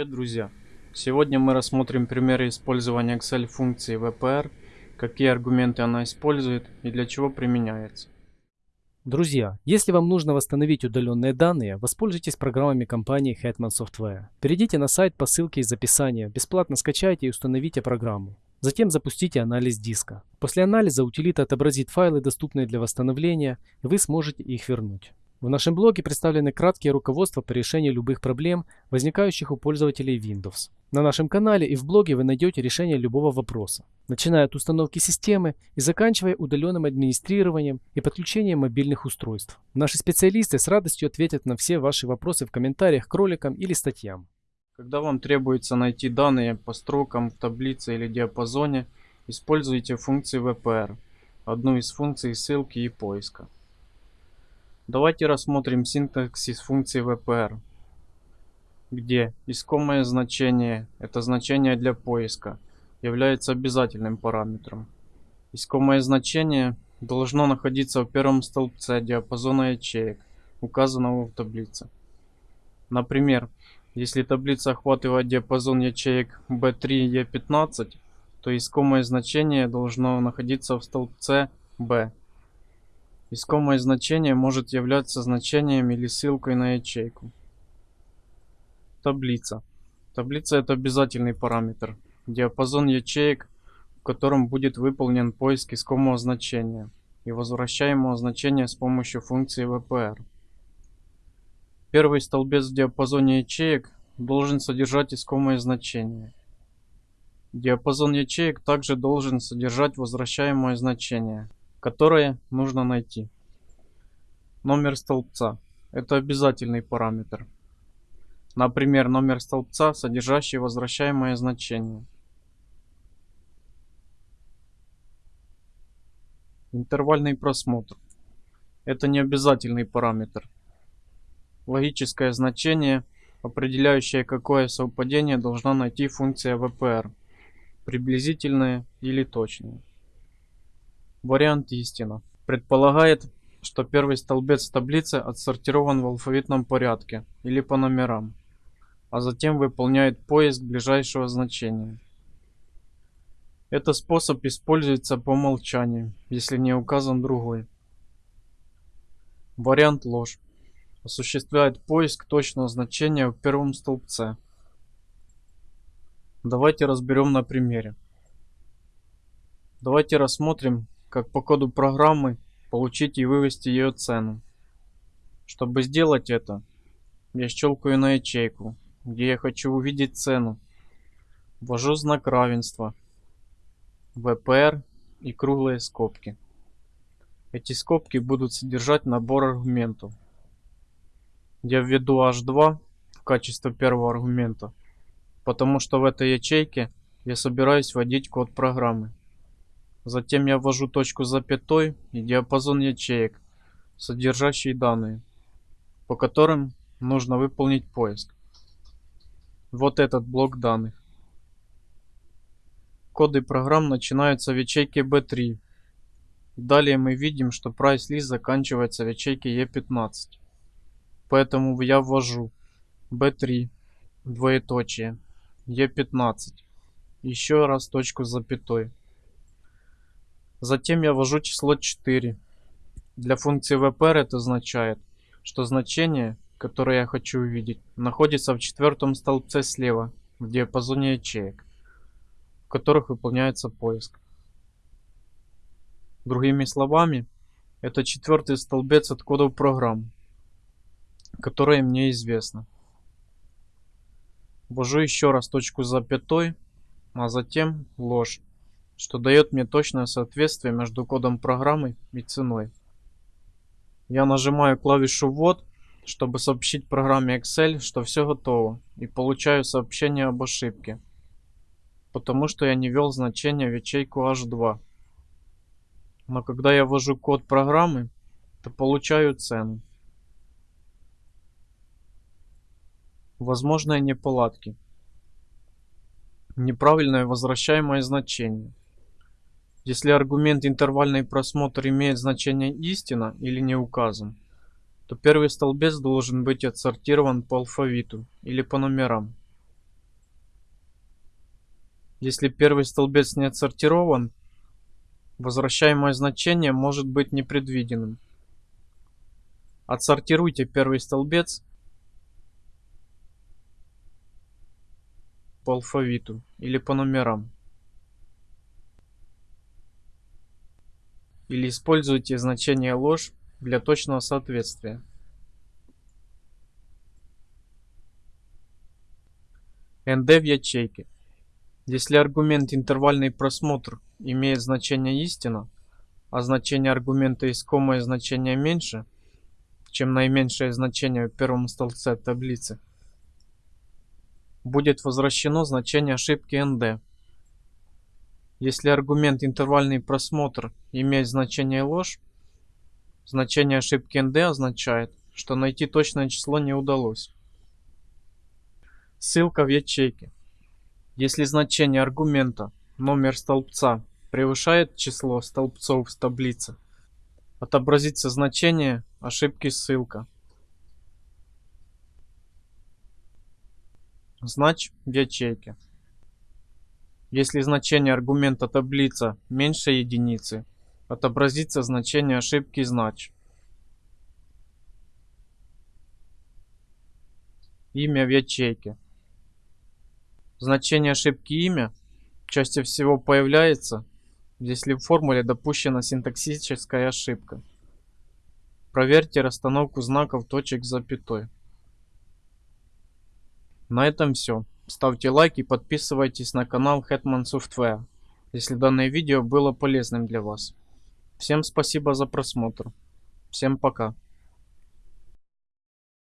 Привет, друзья! Сегодня мы рассмотрим примеры использования Excel функции VPR, какие аргументы она использует и для чего применяется. Друзья, если вам нужно восстановить удаленные данные, воспользуйтесь программами компании Hetman Software. Перейдите на сайт по ссылке из описания, бесплатно скачайте и установите программу. Затем запустите анализ диска. После анализа утилита отобразит файлы, доступные для восстановления, и вы сможете их вернуть. В нашем блоге представлены краткие руководства по решению любых проблем, возникающих у пользователей Windows. На нашем канале и в блоге вы найдете решение любого вопроса, начиная от установки системы и заканчивая удаленным администрированием и подключением мобильных устройств. Наши специалисты с радостью ответят на все ваши вопросы в комментариях к роликам или статьям. Когда вам требуется найти данные по строкам в таблице или диапазоне, используйте функции VPR, одну из функций ссылки и поиска. Давайте рассмотрим синтаксис функции VPR, где искомое значение, это значение для поиска, является обязательным параметром. Искомое значение должно находиться в первом столбце диапазона ячеек, указанного в таблице. Например, если таблица охватывает диапазон ячеек B3 и E15, то искомое значение должно находиться в столбце B Искомое значение может являться значением или ссылкой на ячейку. Таблица. Таблица это обязательный параметр. Диапазон ячеек, в котором будет выполнен поиск искомого значения и возвращаемого значения с помощью функции VPR. Первый столбец в диапазоне ячеек должен содержать искомое значение. Диапазон ячеек также должен содержать возвращаемое значение – которое нужно найти. Номер столбца. Это обязательный параметр. Например, номер столбца, содержащий возвращаемое значение. Интервальный просмотр. Это не обязательный параметр. Логическое значение, определяющее какое совпадение должна найти функция VPR. Приблизительное или точное. Вариант истина. Предполагает, что первый столбец таблицы отсортирован в алфавитном порядке или по номерам, а затем выполняет поиск ближайшего значения. Этот способ используется по умолчанию, если не указан другой. Вариант ложь. Осуществляет поиск точного значения в первом столбце. Давайте разберем на примере. Давайте рассмотрим, как по коду программы получить и вывести ее цену. Чтобы сделать это, я щелкаю на ячейку, где я хочу увидеть цену. Ввожу знак равенства, VPR и круглые скобки. Эти скобки будут содержать набор аргументов. Я введу H2 в качестве первого аргумента, потому что в этой ячейке я собираюсь вводить код программы. Затем я ввожу точку запятой и диапазон ячеек, содержащие данные, по которым нужно выполнить поиск. Вот этот блок данных. Коды программ начинаются в ячейке B3. Далее мы видим, что list заканчивается в ячейке E15. Поэтому я ввожу B3, двоеточие, E15, еще раз точку запятой. Затем я ввожу число 4. Для функции VPR это означает, что значение, которое я хочу увидеть, находится в четвертом столбце слева, в диапазоне ячеек, в которых выполняется поиск. Другими словами, это четвертый столбец от кодов программ, которые мне известны. Ввожу еще раз точку запятой, а затем ложь что дает мне точное соответствие между кодом программы и ценой. Я нажимаю клавишу ввод, чтобы сообщить программе Excel, что все готово, и получаю сообщение об ошибке, потому что я не ввел значение в ячейку H2. Но когда я ввожу код программы, то получаю цену. Возможные неполадки. Неправильное возвращаемое значение. Если аргумент интервальный просмотр имеет значение истина или не указан, то первый столбец должен быть отсортирован по алфавиту или по номерам. Если первый столбец не отсортирован, возвращаемое значение может быть непредвиденным. Отсортируйте первый столбец по алфавиту или по номерам. Или используйте значение ложь для точного соответствия. ND в ячейке. Если аргумент интервальный просмотр имеет значение истина, а значение аргумента искомое значение меньше, чем наименьшее значение в первом столбце таблицы, будет возвращено значение ошибки ND. Если аргумент интервальный просмотр имеет значение ложь, значение ошибки ND означает, что найти точное число не удалось. Ссылка в ячейке. Если значение аргумента номер столбца превышает число столбцов в таблице, отобразится значение ошибки ссылка. Знач в ячейке. Если значение аргумента таблица меньше единицы, отобразится значение ошибки знач. Имя в ячейке. Значение ошибки имя чаще всего появляется, если в формуле допущена синтаксическая ошибка. Проверьте расстановку знаков точек запятой. На этом все. Ставьте лайк и подписывайтесь на канал Hetman Software, если данное видео было полезным для вас. Всем спасибо за просмотр. Всем пока.